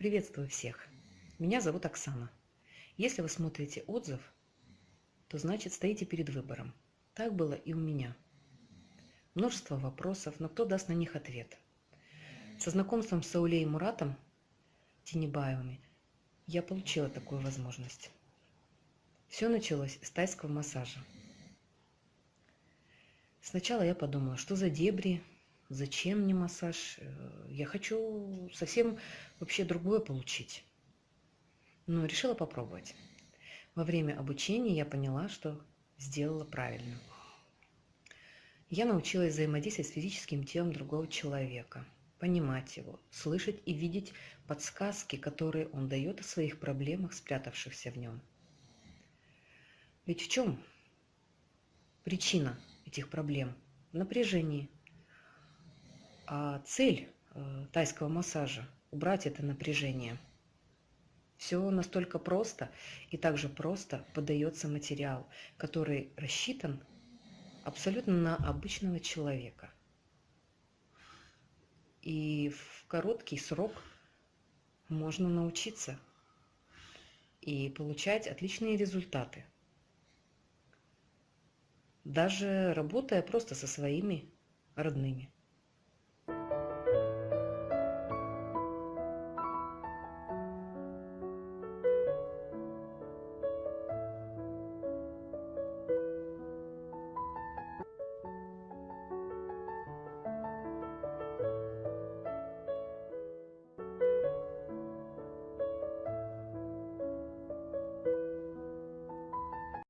Приветствую всех! Меня зовут Оксана. Если вы смотрите отзыв, то значит стоите перед выбором. Так было и у меня. Множество вопросов, но кто даст на них ответ? Со знакомством с Саулей и Муратом Тинебаевыми я получила такую возможность. Все началось с тайского массажа. Сначала я подумала, что за дебри, зачем мне массаж, э, я хочу совсем вообще другое получить. Но решила попробовать. Во время обучения я поняла, что сделала правильно. Я научилась взаимодействовать с физическим телом другого человека, понимать его, слышать и видеть подсказки, которые он дает о своих проблемах, спрятавшихся в нем. Ведь в чем причина этих проблем? В напряжении. А цель тайского массажа – убрать это напряжение. Все настолько просто, и также просто подается материал, который рассчитан абсолютно на обычного человека. И в короткий срок можно научиться и получать отличные результаты даже работая просто со своими родными.